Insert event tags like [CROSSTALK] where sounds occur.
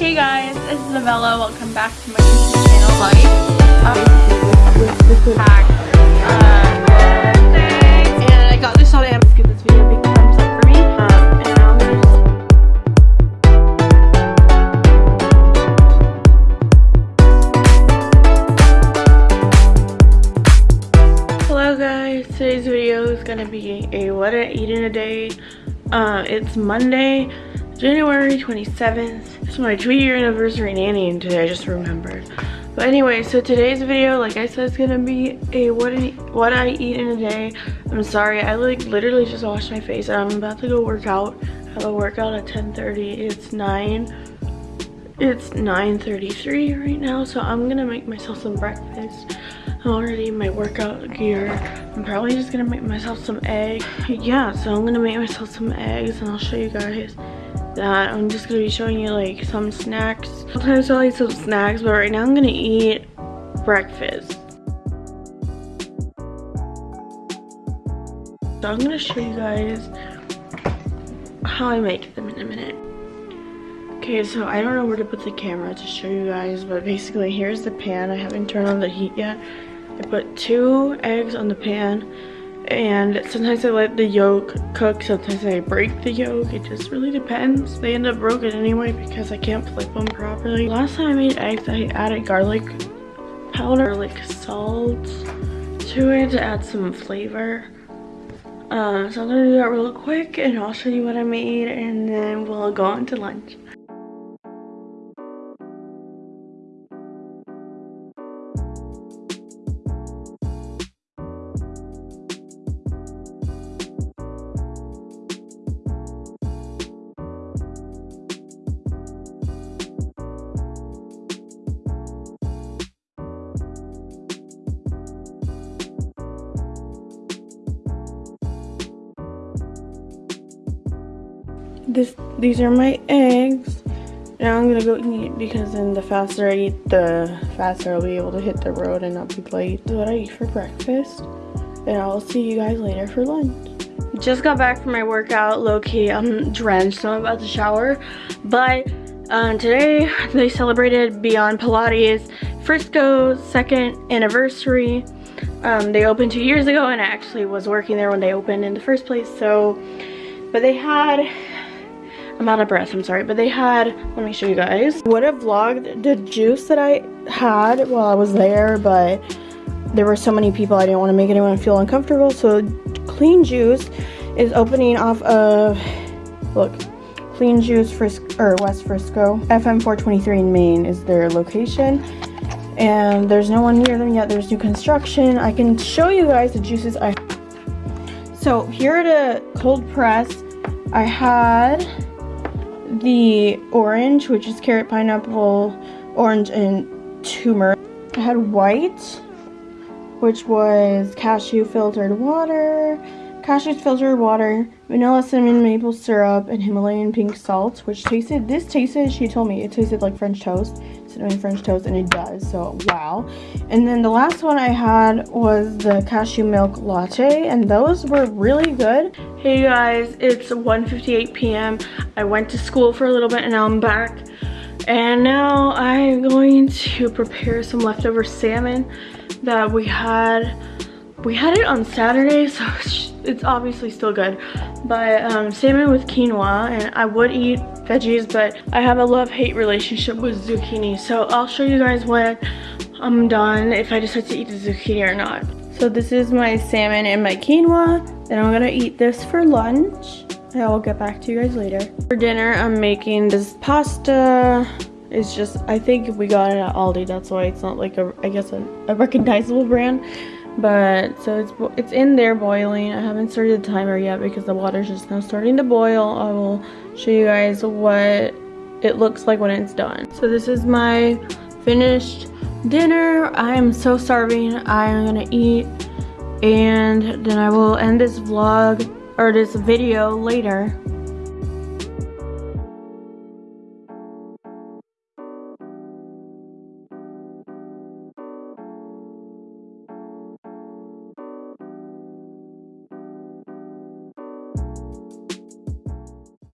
Hey guys, is Novella. Welcome back to my YouTube channel. Like, um, pack, uh, and I got this. Give this video a big thumbs up for me. Hello guys, today's video is gonna be a what I eat in a day. Uh, it's Monday, January 27th. It's my two year anniversary nannying today, I just remembered. But anyway, so today's video, like I said, is gonna be a what I, what I eat in a day. I'm sorry, I like literally just washed my face I'm about to go work out. I have a workout at 10.30, it's 9. It's 9.33 right now, so I'm gonna make myself some breakfast. I'm already in my workout gear. I'm probably just gonna make myself some eggs. Yeah, so I'm gonna make myself some eggs and I'll show you guys that. I'm just gonna be showing you like some snacks. Sometimes I like some snacks, but right now I'm gonna eat breakfast. So I'm gonna show you guys how I make them in a minute. Okay, so I don't know where to put the camera to show you guys, but basically here's the pan. I haven't turned on the heat yet. I put two eggs on the pan and sometimes I let the yolk cook, sometimes I break the yolk. It just really depends. They end up broken anyway because I can't flip them properly. Last time I made eggs, I added garlic powder, like salt to it to add some flavor. Um, so I'm gonna do that real quick and I'll show you what I made and then we'll go on to lunch. This these are my eggs. Now i'm gonna go eat because then the faster i eat the faster i'll be able to hit the road and not be late. Is what i eat for breakfast and i'll see you guys later for lunch. Just got back from my workout low-key i'm drenched so i'm about to shower. But um, today they celebrated beyond pilates frisco's second anniversary. Um, they opened two years ago and i actually was working there when they opened in the first place so but they had I'm out of breath, I'm sorry, but they had, let me show you guys. Would have vlogged the juice that I had while I was there, but there were so many people I didn't want to make anyone feel uncomfortable. So Clean Juice is opening off of, look, Clean Juice Frisco, or West Frisco. FM 423 in Main is their location. And there's no one near them yet. There's new construction. I can show you guys the juices I So here at a cold press, I had the orange, which is carrot, pineapple, orange, and turmeric. I had white, which was cashew filtered water, cashew filtered water, vanilla cinnamon maple syrup, and Himalayan pink salt, which tasted, this tasted, she told me, it tasted like French toast, cinnamon French toast, and it does, so wow. And then the last one I had was the cashew milk latte, and those were really good. Hey guys, it's 1.58 p.m. I went to school for a little bit and now I'm back. And now I'm going to prepare some leftover salmon that we had. We had it on Saturday, so [LAUGHS] it's obviously still good. But um, salmon with quinoa, and I would eat veggies, but I have a love-hate relationship with zucchini. So I'll show you guys when I'm done, if I decide to eat the zucchini or not. So this is my salmon and my quinoa. Then I'm gonna eat this for lunch. I will get back to you guys later. For dinner, I'm making this pasta. It's just, I think we got it at Aldi. That's why it's not like a, I guess, a, a recognizable brand. But, so it's it's in there boiling. I haven't started the timer yet because the water's just now starting to boil. I will show you guys what it looks like when it's done. So this is my finished dinner. I am so starving. I am gonna eat and then I will end this vlog or this video later